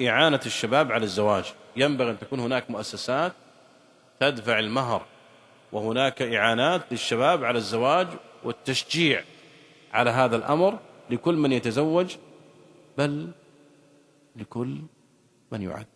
إعانة الشباب على الزواج. ينبغي أن تكون هناك مؤسسات تدفع المهر وهناك إعانات للشباب على الزواج والتشجيع على هذا الأمر لكل من يتزوج بل لكل من يعدد.